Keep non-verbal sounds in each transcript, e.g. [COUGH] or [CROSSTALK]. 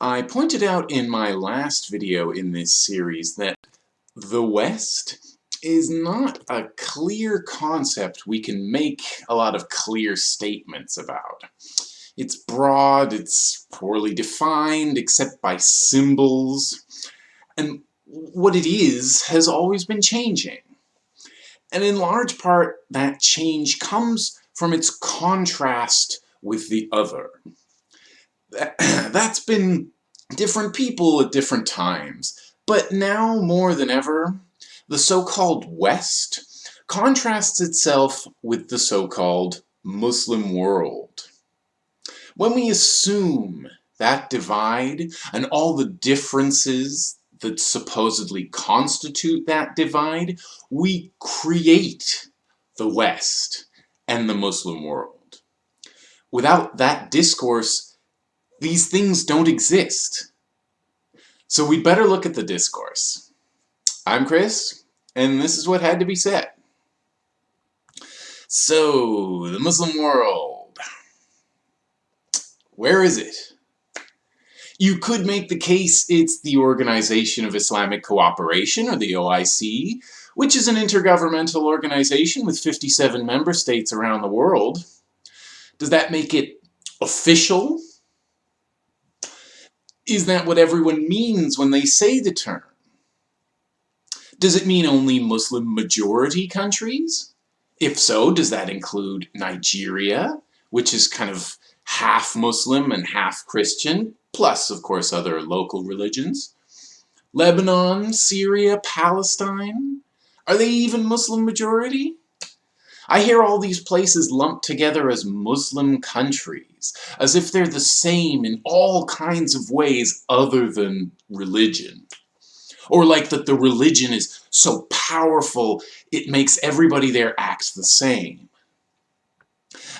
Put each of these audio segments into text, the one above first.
I pointed out in my last video in this series that the West is not a clear concept we can make a lot of clear statements about. It's broad, it's poorly defined, except by symbols, and what it is has always been changing. And in large part, that change comes from its contrast with the other. [CLEARS THROAT] That's been different people at different times, but now more than ever, the so-called West contrasts itself with the so-called Muslim world. When we assume that divide and all the differences that supposedly constitute that divide, we create the West and the Muslim world. Without that discourse, these things don't exist. So we'd better look at the discourse. I'm Chris, and this is what had to be said. So, the Muslim world. Where is it? You could make the case it's the Organization of Islamic Cooperation, or the OIC, which is an intergovernmental organization with 57 member states around the world. Does that make it official? Is that what everyone means when they say the term? Does it mean only Muslim majority countries? If so, does that include Nigeria, which is kind of half Muslim and half Christian, plus, of course, other local religions? Lebanon, Syria, Palestine? Are they even Muslim majority? I hear all these places lumped together as Muslim countries, as if they're the same in all kinds of ways other than religion. Or like that the religion is so powerful it makes everybody there act the same.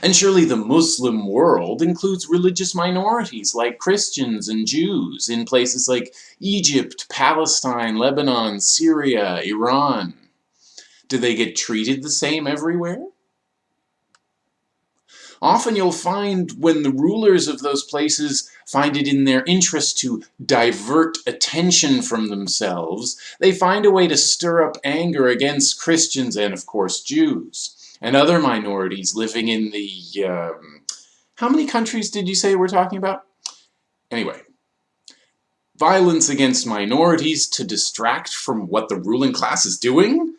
And surely the Muslim world includes religious minorities like Christians and Jews in places like Egypt, Palestine, Lebanon, Syria, Iran. Do they get treated the same everywhere? Often you'll find when the rulers of those places find it in their interest to divert attention from themselves, they find a way to stir up anger against Christians and, of course, Jews, and other minorities living in the, um, how many countries did you say we're talking about? Anyway, violence against minorities to distract from what the ruling class is doing?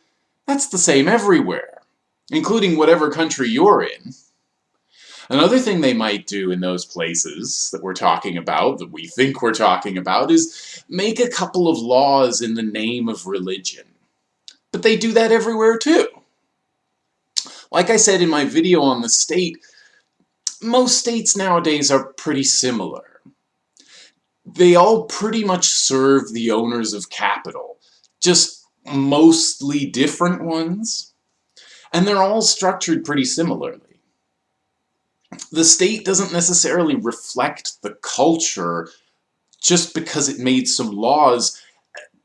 That's the same everywhere, including whatever country you're in. Another thing they might do in those places that we're talking about, that we think we're talking about, is make a couple of laws in the name of religion. But they do that everywhere too. Like I said in my video on the state, most states nowadays are pretty similar. They all pretty much serve the owners of capital, just mostly different ones. And they're all structured pretty similarly the state doesn't necessarily reflect the culture just because it made some laws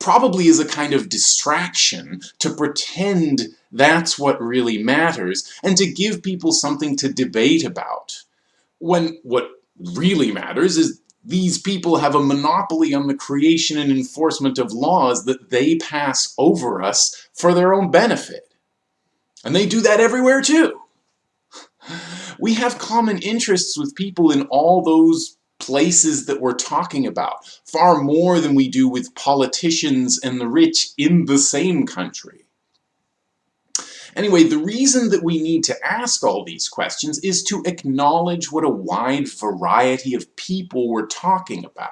probably is a kind of distraction to pretend that's what really matters and to give people something to debate about. When what really matters is these people have a monopoly on the creation and enforcement of laws that they pass over us for their own benefit. And they do that everywhere too. We have common interests with people in all those places that we're talking about, far more than we do with politicians and the rich in the same country. Anyway, the reason that we need to ask all these questions is to acknowledge what a wide variety of people we're talking about.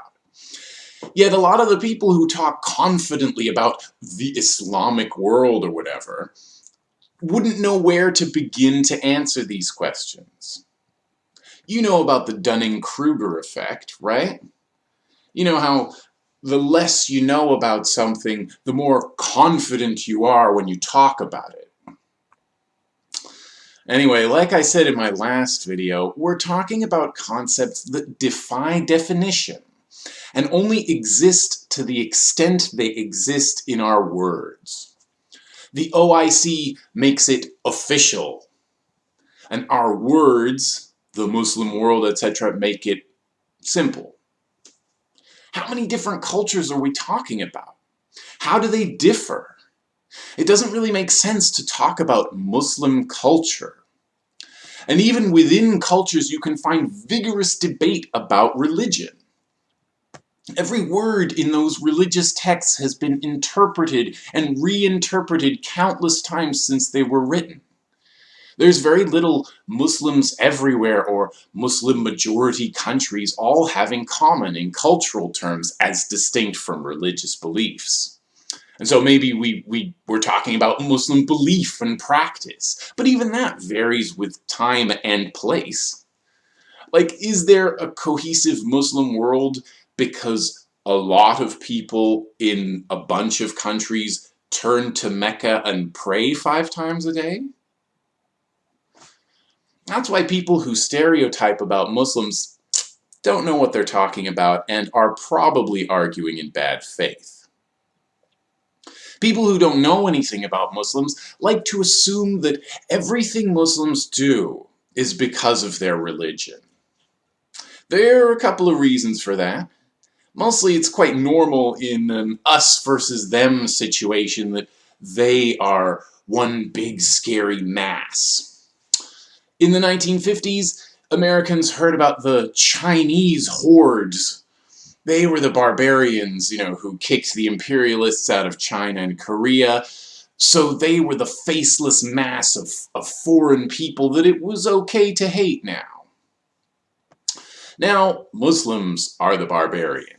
Yet a lot of the people who talk confidently about the Islamic world or whatever wouldn't know where to begin to answer these questions. You know about the Dunning-Kruger effect, right? You know how the less you know about something, the more confident you are when you talk about it. Anyway, like I said in my last video, we're talking about concepts that defy definition and only exist to the extent they exist in our words. The OIC makes it official. And our words, the Muslim world, etc., make it simple. How many different cultures are we talking about? How do they differ? It doesn't really make sense to talk about Muslim culture. And even within cultures you can find vigorous debate about religion. Every word in those religious texts has been interpreted and reinterpreted countless times since they were written. There's very little Muslims everywhere or Muslim majority countries all have in common in cultural terms as distinct from religious beliefs. And so maybe we, we were talking about Muslim belief and practice, but even that varies with time and place. Like, is there a cohesive Muslim world because a lot of people in a bunch of countries turn to Mecca and pray five times a day? That's why people who stereotype about Muslims don't know what they're talking about and are probably arguing in bad faith. People who don't know anything about Muslims like to assume that everything Muslims do is because of their religion. There are a couple of reasons for that. Mostly it's quite normal in an us versus them situation that they are one big scary mass. In the 1950s, Americans heard about the Chinese hordes. They were the barbarians, you know, who kicked the imperialists out of China and Korea. So they were the faceless mass of, of foreign people that it was okay to hate now. Now, Muslims are the barbarians.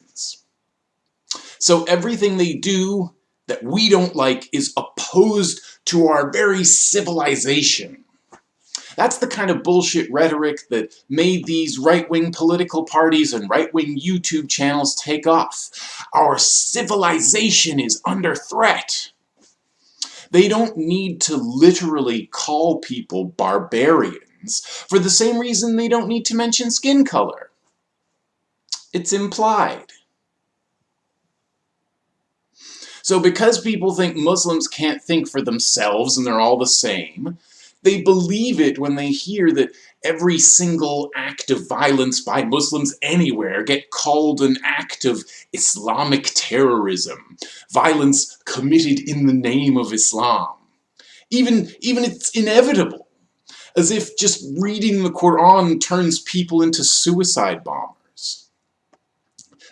So everything they do that we don't like is opposed to our very civilization. That's the kind of bullshit rhetoric that made these right-wing political parties and right-wing YouTube channels take off. Our civilization is under threat. They don't need to literally call people barbarians for the same reason they don't need to mention skin color. It's implied. So because people think Muslims can't think for themselves and they're all the same, they believe it when they hear that every single act of violence by Muslims anywhere get called an act of Islamic terrorism, violence committed in the name of Islam. Even, even it's inevitable, as if just reading the Quran turns people into suicide bombers.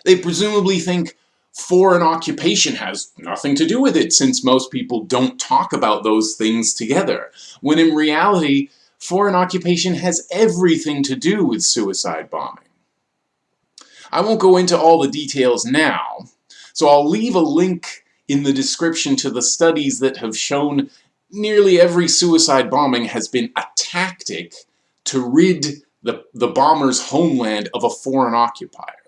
They presumably think foreign occupation has nothing to do with it since most people don't talk about those things together. When in reality, foreign occupation has everything to do with suicide bombing. I won't go into all the details now, so I'll leave a link in the description to the studies that have shown nearly every suicide bombing has been a tactic to rid the, the bomber's homeland of a foreign occupier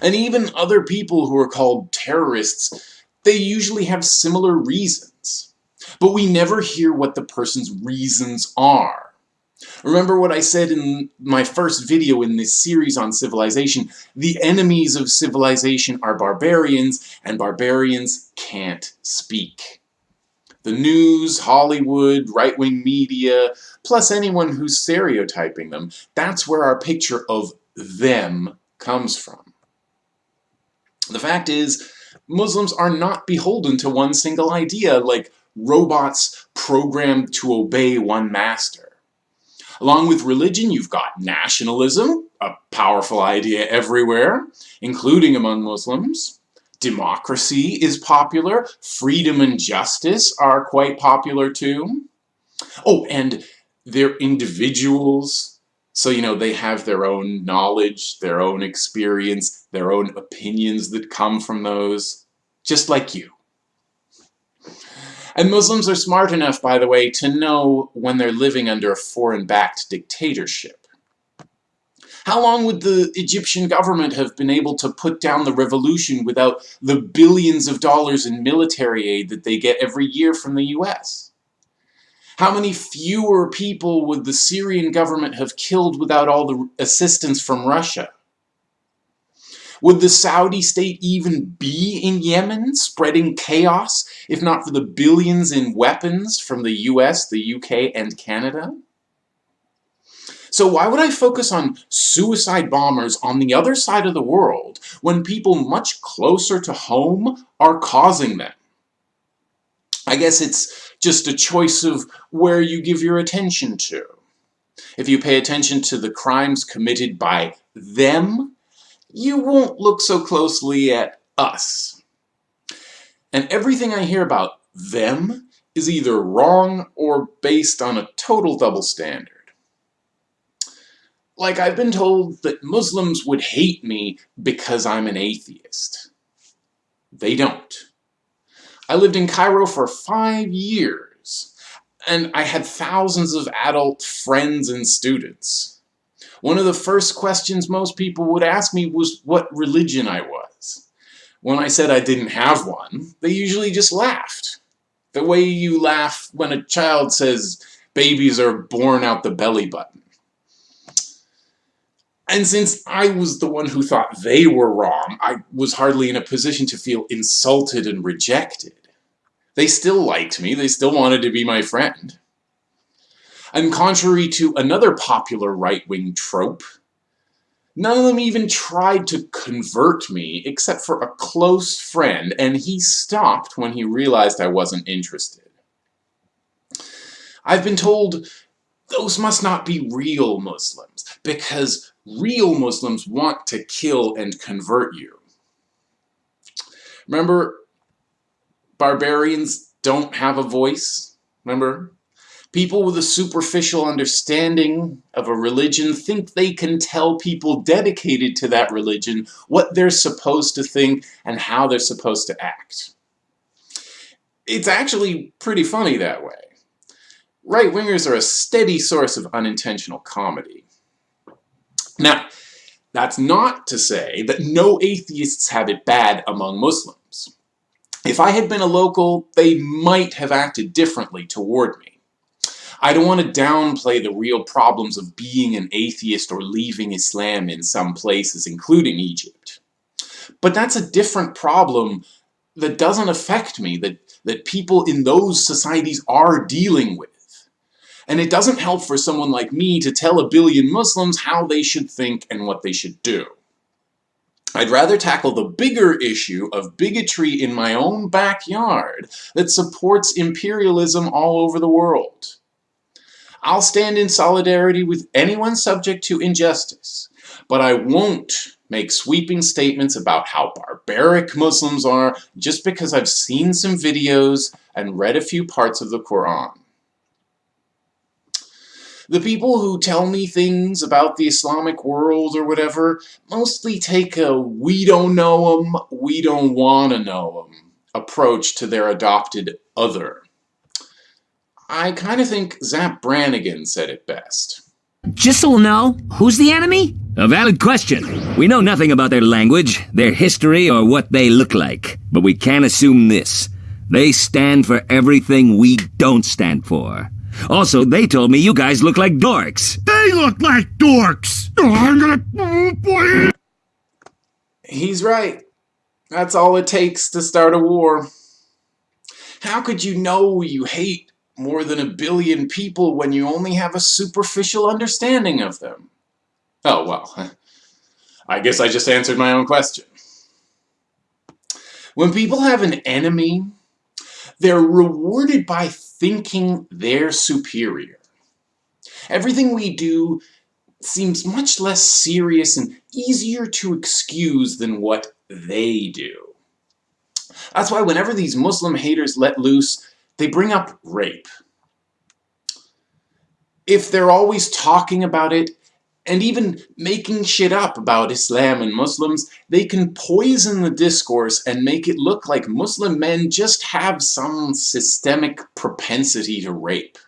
and even other people who are called terrorists, they usually have similar reasons. But we never hear what the person's reasons are. Remember what I said in my first video in this series on civilization, the enemies of civilization are barbarians, and barbarians can't speak. The news, Hollywood, right-wing media, plus anyone who's stereotyping them, that's where our picture of them comes from. The fact is, Muslims are not beholden to one single idea, like robots programmed to obey one master. Along with religion, you've got nationalism, a powerful idea everywhere, including among Muslims. Democracy is popular. Freedom and justice are quite popular too. Oh, and they're individuals so, you know, they have their own knowledge, their own experience, their own opinions that come from those, just like you. And Muslims are smart enough, by the way, to know when they're living under a foreign-backed dictatorship. How long would the Egyptian government have been able to put down the revolution without the billions of dollars in military aid that they get every year from the US? How many fewer people would the Syrian government have killed without all the assistance from Russia? Would the Saudi state even be in Yemen, spreading chaos, if not for the billions in weapons from the US, the UK, and Canada? So why would I focus on suicide bombers on the other side of the world when people much closer to home are causing them? I guess it's just a choice of where you give your attention to. If you pay attention to the crimes committed by them, you won't look so closely at us. And everything I hear about them is either wrong or based on a total double standard. Like, I've been told that Muslims would hate me because I'm an atheist. They don't. I lived in Cairo for five years, and I had thousands of adult friends and students. One of the first questions most people would ask me was what religion I was. When I said I didn't have one, they usually just laughed. The way you laugh when a child says babies are born out the belly button. And since I was the one who thought they were wrong, I was hardly in a position to feel insulted and rejected. They still liked me, they still wanted to be my friend. And contrary to another popular right-wing trope, none of them even tried to convert me except for a close friend, and he stopped when he realized I wasn't interested. I've been told those must not be real Muslims, because real Muslims want to kill and convert you. Remember, barbarians don't have a voice? Remember? People with a superficial understanding of a religion think they can tell people dedicated to that religion what they're supposed to think and how they're supposed to act. It's actually pretty funny that way. Right-wingers are a steady source of unintentional comedy. Now, that's not to say that no atheists have it bad among Muslims. If I had been a local, they might have acted differently toward me. I don't want to downplay the real problems of being an atheist or leaving Islam in some places, including Egypt. But that's a different problem that doesn't affect me, that, that people in those societies are dealing with. And it doesn't help for someone like me to tell a billion Muslims how they should think and what they should do. I'd rather tackle the bigger issue of bigotry in my own backyard that supports imperialism all over the world. I'll stand in solidarity with anyone subject to injustice, but I won't make sweeping statements about how barbaric Muslims are just because I've seen some videos and read a few parts of the Quran. The people who tell me things about the Islamic world or whatever mostly take a we don't know them, we don't want to know them approach to their adopted other. I kind of think Zapp Brannigan said it best. Just so we'll know, who's the enemy? A valid question. We know nothing about their language, their history, or what they look like. But we can assume this. They stand for everything we don't stand for. Also, they told me you guys look like dorks. They look like dorks! Oh, I'm gonna... Oh, boy. He's right. That's all it takes to start a war. How could you know you hate more than a billion people when you only have a superficial understanding of them? Oh, well, [LAUGHS] I guess I just answered my own question. When people have an enemy, they're rewarded by thinking they're superior. Everything we do seems much less serious and easier to excuse than what they do. That's why whenever these Muslim haters let loose, they bring up rape. If they're always talking about it, and even making shit up about Islam and Muslims, they can poison the discourse and make it look like Muslim men just have some systemic propensity to rape.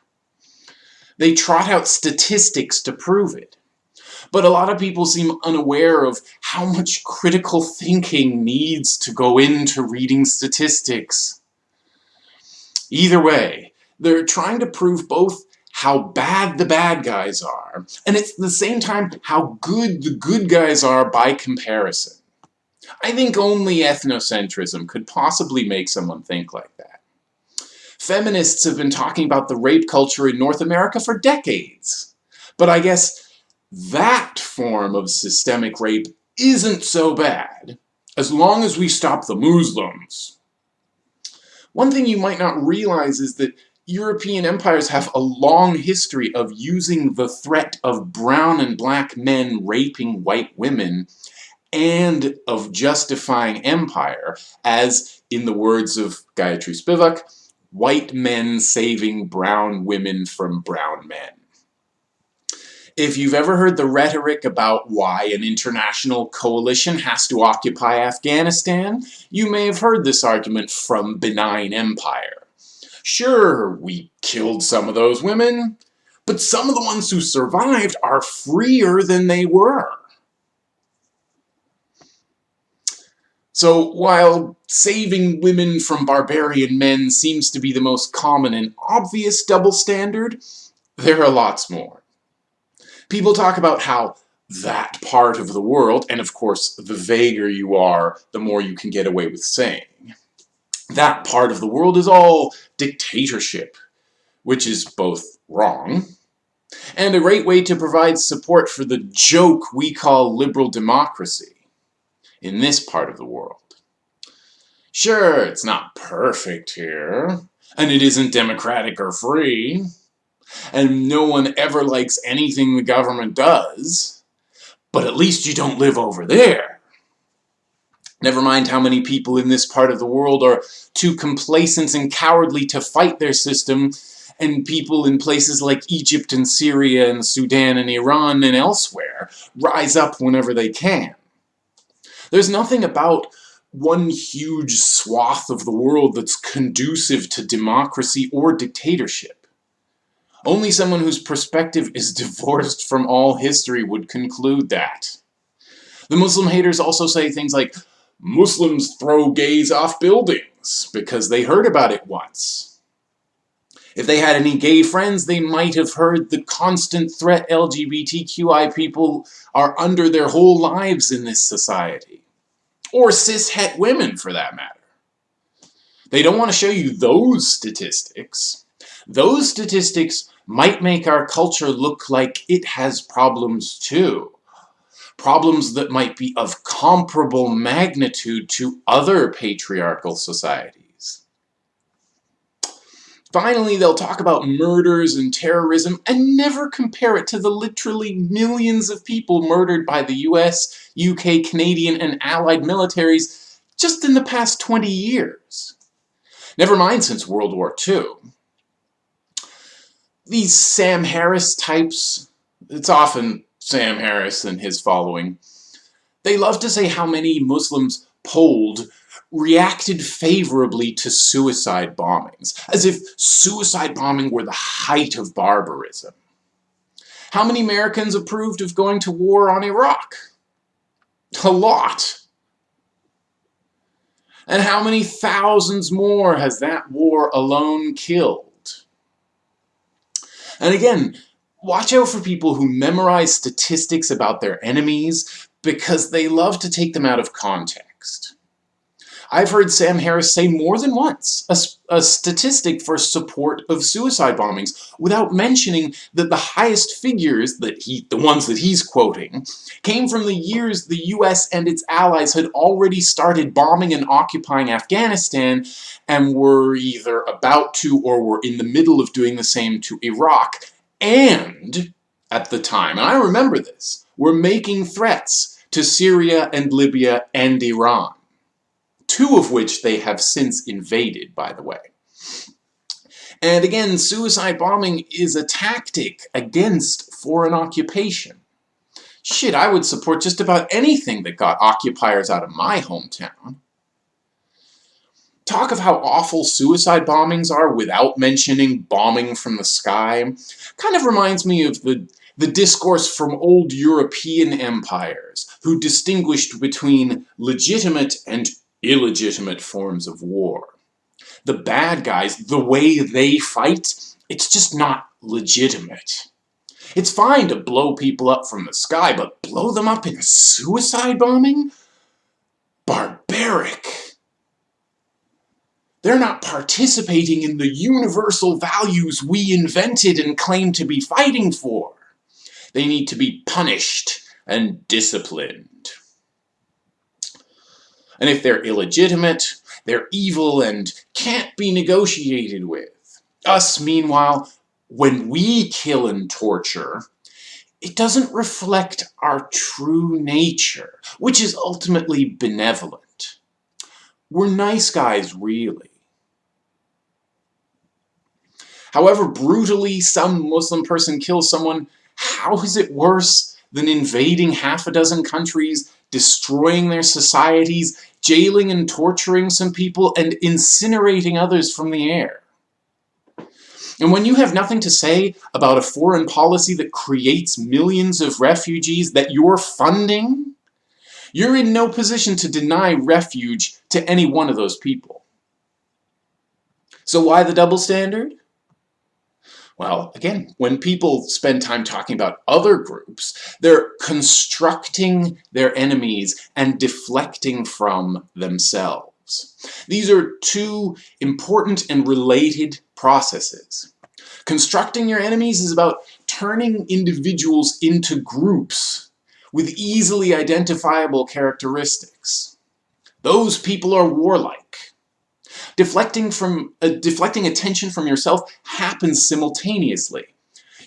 They trot out statistics to prove it. But a lot of people seem unaware of how much critical thinking needs to go into reading statistics. Either way, they're trying to prove both how bad the bad guys are, and at the same time how good the good guys are by comparison. I think only ethnocentrism could possibly make someone think like that. Feminists have been talking about the rape culture in North America for decades, but I guess that form of systemic rape isn't so bad, as long as we stop the Muslims. One thing you might not realize is that European empires have a long history of using the threat of brown and black men raping white women and of justifying empire as, in the words of Gayatri Spivak, white men saving brown women from brown men. If you've ever heard the rhetoric about why an international coalition has to occupy Afghanistan, you may have heard this argument from benign empire. Sure, we killed some of those women, but some of the ones who survived are freer than they were. So while saving women from barbarian men seems to be the most common and obvious double standard, there are lots more. People talk about how that part of the world, and of course the vaguer you are, the more you can get away with saying. That part of the world is all dictatorship, which is both wrong, and a great way to provide support for the joke we call liberal democracy in this part of the world. Sure, it's not perfect here, and it isn't democratic or free, and no one ever likes anything the government does, but at least you don't live over there. Never mind how many people in this part of the world are too complacent and cowardly to fight their system, and people in places like Egypt and Syria and Sudan and Iran and elsewhere rise up whenever they can. There's nothing about one huge swath of the world that's conducive to democracy or dictatorship. Only someone whose perspective is [LAUGHS] divorced from all history would conclude that. The Muslim haters also say things like, Muslims throw gays off buildings because they heard about it once. If they had any gay friends, they might have heard the constant threat LGBTQI people are under their whole lives in this society. Or cis-het women, for that matter. They don't want to show you those statistics. Those statistics might make our culture look like it has problems too. Problems that might be of comparable magnitude to other patriarchal societies. Finally, they'll talk about murders and terrorism and never compare it to the literally millions of people murdered by the US, UK, Canadian, and Allied militaries just in the past 20 years. Never mind since World War II. These Sam Harris types, it's often Sam Harris and his following, they love to say how many Muslims polled reacted favorably to suicide bombings, as if suicide bombing were the height of barbarism. How many Americans approved of going to war on Iraq? A lot. And how many thousands more has that war alone killed? And again, watch out for people who memorize statistics about their enemies because they love to take them out of context. I've heard Sam Harris say more than once a, a, statistic for support of suicide bombings without mentioning that the highest figures, that he, the ones that he's quoting, came from the years the US and its allies had already started bombing and occupying Afghanistan and were either about to or were in the middle of doing the same to Iraq and, at the time, and I remember this, were making threats to Syria and Libya and Iran two of which they have since invaded, by the way. And again, suicide bombing is a tactic against foreign occupation. Shit, I would support just about anything that got occupiers out of my hometown. Talk of how awful suicide bombings are without mentioning bombing from the sky kind of reminds me of the, the discourse from old European empires who distinguished between legitimate and illegitimate forms of war. The bad guys, the way they fight, it's just not legitimate. It's fine to blow people up from the sky, but blow them up in a suicide bombing? Barbaric. They're not participating in the universal values we invented and claim to be fighting for. They need to be punished and disciplined. And if they're illegitimate, they're evil and can't be negotiated with. Us, meanwhile, when we kill and torture, it doesn't reflect our true nature, which is ultimately benevolent. We're nice guys, really. However brutally some Muslim person kills someone, how is it worse than invading half a dozen countries, destroying their societies, jailing and torturing some people, and incinerating others from the air? And when you have nothing to say about a foreign policy that creates millions of refugees that you're funding, you're in no position to deny refuge to any one of those people. So why the double standard? Well, again, when people spend time talking about other groups, they're constructing their enemies and deflecting from themselves. These are two important and related processes. Constructing your enemies is about turning individuals into groups with easily identifiable characteristics. Those people are warlike. Deflecting, from, uh, deflecting attention from yourself happens simultaneously.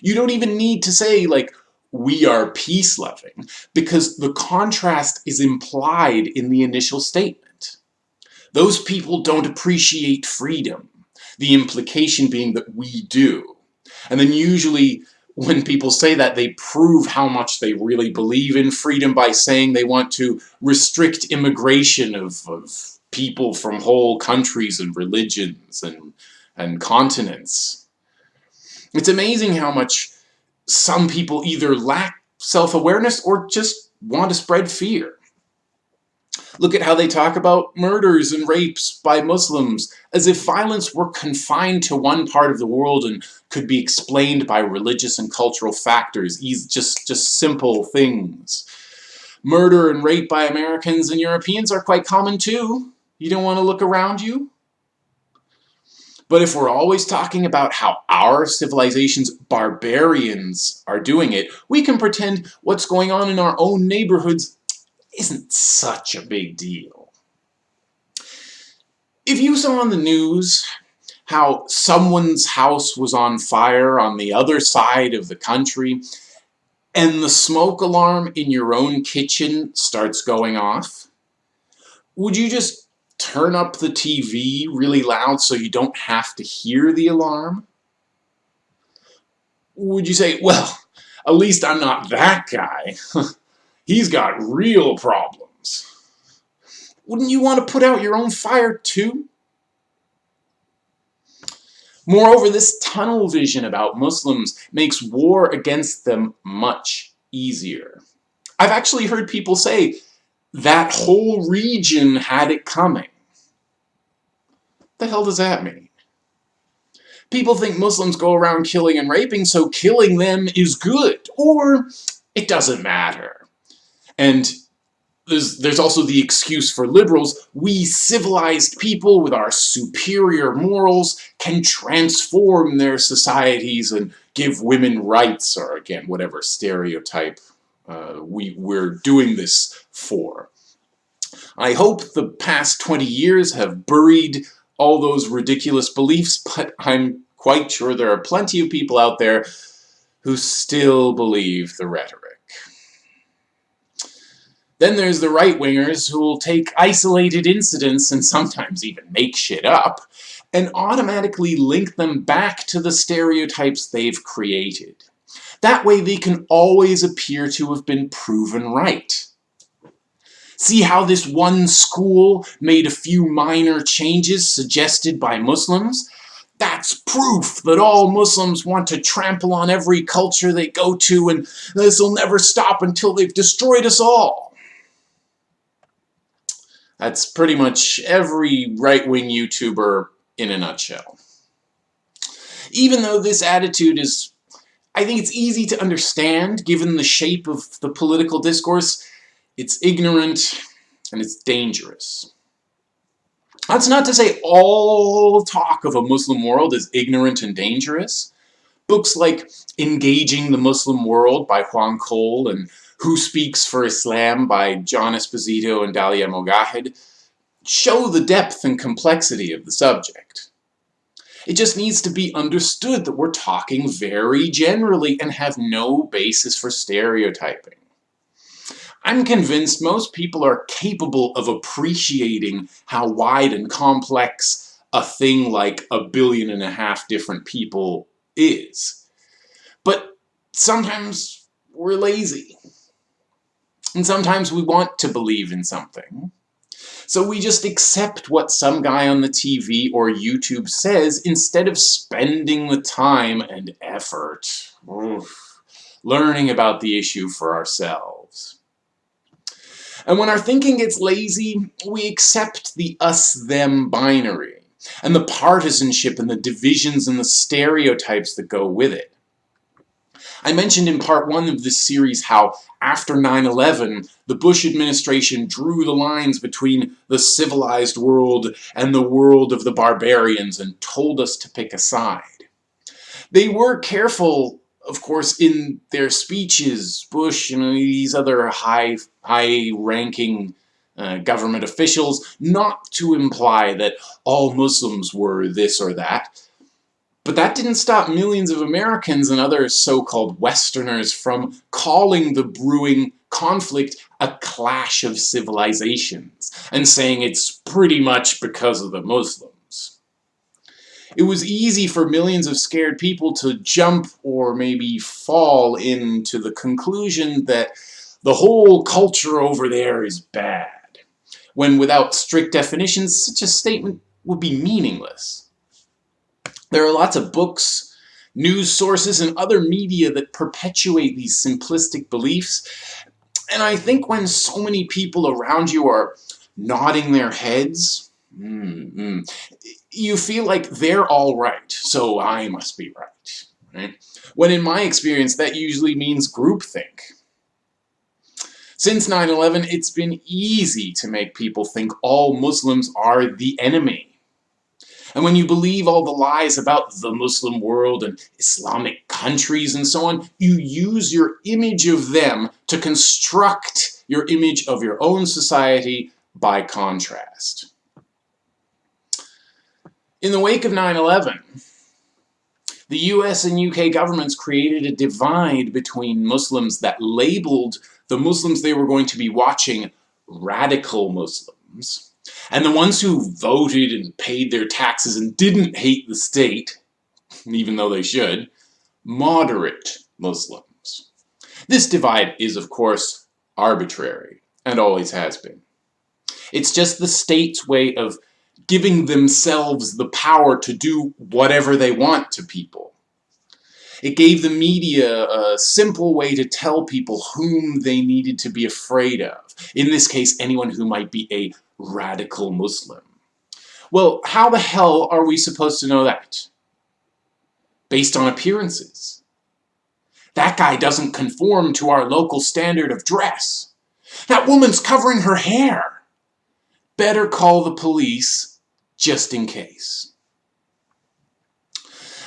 You don't even need to say, like, we are peace-loving, because the contrast is implied in the initial statement. Those people don't appreciate freedom, the implication being that we do. And then usually when people say that, they prove how much they really believe in freedom by saying they want to restrict immigration of, of people from whole countries and religions and, and continents. It's amazing how much some people either lack self-awareness or just want to spread fear. Look at how they talk about murders and rapes by Muslims, as if violence were confined to one part of the world and could be explained by religious and cultural factors, just, just simple things. Murder and rape by Americans and Europeans are quite common too. You don't want to look around you? But if we're always talking about how our civilization's barbarians are doing it, we can pretend what's going on in our own neighborhoods isn't such a big deal. If you saw on the news how someone's house was on fire on the other side of the country, and the smoke alarm in your own kitchen starts going off, would you just turn up the TV really loud so you don't have to hear the alarm? Would you say, well, at least I'm not that guy. [LAUGHS] He's got real problems. Wouldn't you want to put out your own fire too? Moreover, this tunnel vision about Muslims makes war against them much easier. I've actually heard people say that whole region had it coming. The hell does that mean? People think Muslims go around killing and raping, so killing them is good, or it doesn't matter. And there's, there's also the excuse for liberals, we civilized people with our superior morals can transform their societies and give women rights, or again, whatever stereotype uh, we, we're doing this for. I hope the past 20 years have buried all those ridiculous beliefs, [LAUGHS] but I'm quite sure there are plenty of people out there who still believe the rhetoric. Then there's the right-wingers who will take isolated incidents and sometimes even make shit up and automatically link them back to the stereotypes they've created. That way they can always appear to have been proven right. See how this one school made a few minor changes suggested by Muslims? That's proof that all Muslims want to trample on every culture they go to and this will never stop until they've destroyed us all. That's pretty much every right-wing YouTuber in a nutshell. Even though this attitude is, I think it's easy to understand given the shape of the political discourse, it's ignorant and it's dangerous. That's not to say all talk of a Muslim world is ignorant and dangerous, Books like Engaging the Muslim World by Juan Cole and Who Speaks for Islam by John Esposito and Dalia Mogahed show the depth and complexity of the subject. It just needs to be understood that we're talking very generally and have no basis for stereotyping. I'm convinced most people are capable of appreciating how wide and complex a thing like a billion and a half different people is. But sometimes we're lazy. And sometimes we want to believe in something. So we just accept what some guy on the TV or YouTube says instead of spending the time and effort oof, learning about the issue for ourselves. And when our thinking gets lazy, we accept the us-them binary and the partisanship and the divisions and the stereotypes that go with it. I mentioned in part one of this series how after 9-11, the Bush administration drew the lines between the civilized world and the world of the barbarians and told us to pick a side. They were careful, of course, in their speeches, Bush and these other high, high-ranking uh, government officials, not to imply that all Muslims were this or that, but that didn't stop millions of Americans and other so-called Westerners from calling the brewing conflict a clash of civilizations and saying it's pretty much because of the Muslims. It was easy for millions of scared people to jump or maybe fall into the conclusion that the whole culture over there is bad, when without strict definitions such a statement would be meaningless. There are lots of books, news sources, and other media that perpetuate these simplistic beliefs. And I think when so many people around you are nodding their heads, mm -hmm, you feel like they're all right, so I must be right. right? When in my experience, that usually means groupthink. Since 9-11, it's been easy to make people think all Muslims are the enemy. And when you believe all the lies about the Muslim world and Islamic countries and so on, you use your image of them to construct your image of your own society by contrast. In the wake of 9-11, the US and UK governments created a divide between Muslims that labeled the Muslims they were going to be watching radical Muslims and the ones who voted and paid their taxes and didn't hate the state, even though they should, moderate Muslims. This divide is, of course, arbitrary, and always has been. It's just the state's way of giving themselves the power to do whatever they want to people. It gave the media a simple way to tell people whom they needed to be afraid of. In this case, anyone who might be a radical Muslim. Well, how the hell are we supposed to know that? Based on appearances. That guy doesn't conform to our local standard of dress. That woman's covering her hair. Better call the police just in case.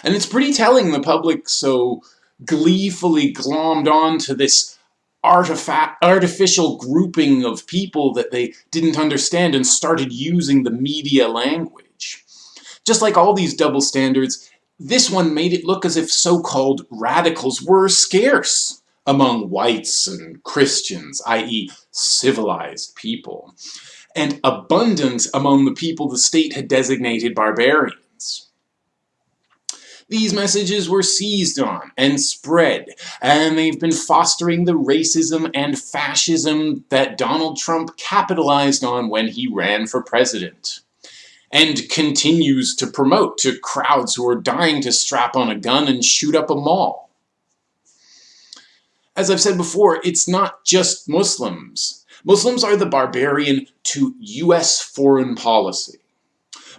And it's pretty telling the public so gleefully glommed on to this artifact, artificial grouping of people that they didn't understand and started using the media language. Just like all these double standards, this one made it look as if so-called radicals were scarce among whites and Christians, i.e. civilized people, and abundant among the people the state had designated barbarians. These messages were seized on and spread, and they've been fostering the racism and fascism that Donald Trump capitalized on when he ran for president. And continues to promote to crowds who are dying to strap on a gun and shoot up a mall. As I've said before, it's not just Muslims. Muslims are the barbarian to US foreign policy.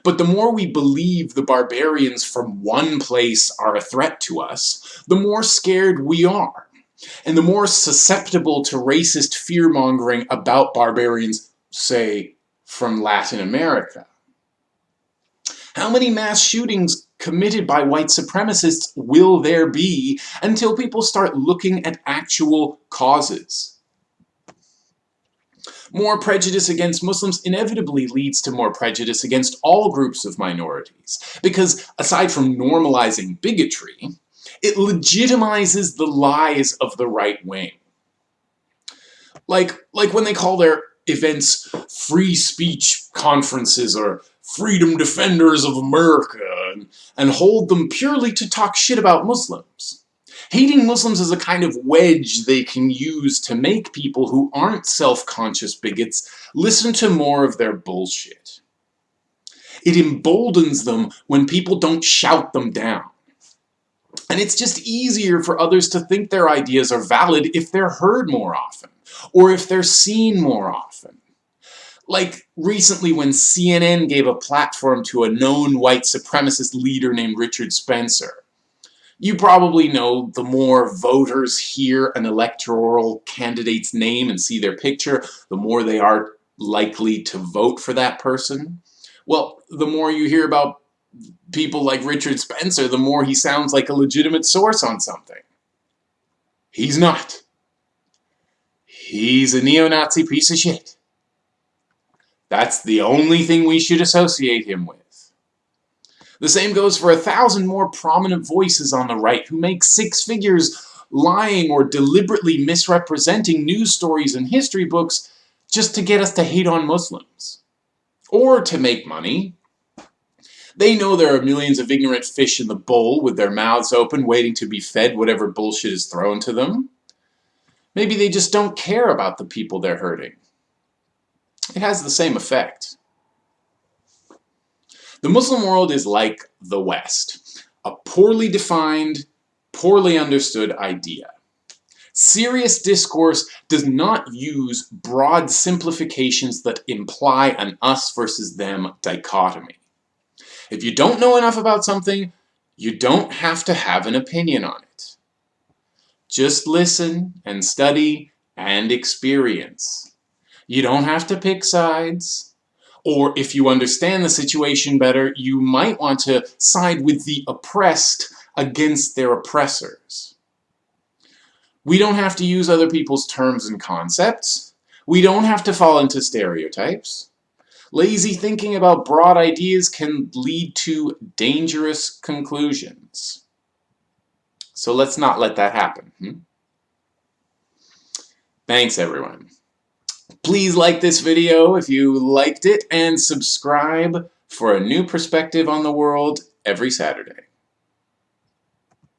But the more we believe the barbarians from one place are a threat to us, the more scared we are. And the more susceptible to racist fear-mongering about barbarians, say, from Latin America. How many mass shootings committed by white supremacists will there be until people start looking at actual causes? More prejudice against Muslims inevitably leads to more prejudice against all groups of minorities, because aside from normalizing bigotry, it legitimizes the lies of the right wing. Like, like when they call their events free speech conferences or freedom defenders of America and, and hold them purely to talk shit about Muslims. Hating Muslims is a kind of wedge they can use to make people who aren't self-conscious bigots listen to more of their bullshit. It emboldens them when people don't shout them down. And it's just easier for others to think their ideas are valid if they're heard more often, or if they're seen more often. Like recently when CNN gave a platform to a known white supremacist leader named Richard Spencer. You probably know the more voters hear an electoral candidate's name and see their picture, the more they are likely to vote for that person. Well, the more you hear about people like Richard Spencer, the more he sounds like a legitimate source on something. He's not. He's a neo-Nazi piece of shit. That's the only thing we should associate him with. The same goes for a thousand more prominent voices on the right who make six figures lying or deliberately misrepresenting news stories and history books just to get us to hate on Muslims. Or to make money. They know there are millions of ignorant fish in the bowl with their mouths open waiting to be fed whatever bullshit is thrown to them. Maybe they just don't care about the people they're hurting. It has the same effect. The Muslim world is like the West, a poorly defined, poorly understood idea. Serious discourse does not use broad simplifications that imply an us versus them dichotomy. If you don't know enough about something, you don't have to have an opinion on it. Just listen and study and experience. You don't have to pick sides. Or if you understand the situation better, you might want to side with the oppressed against their oppressors. We don't have to use other people's terms and concepts. We don't have to fall into stereotypes. Lazy thinking about broad ideas can lead to dangerous conclusions. So let's not let that happen. Hmm? Thanks everyone. Please like this video if you liked it and subscribe for a new perspective on the world every Saturday.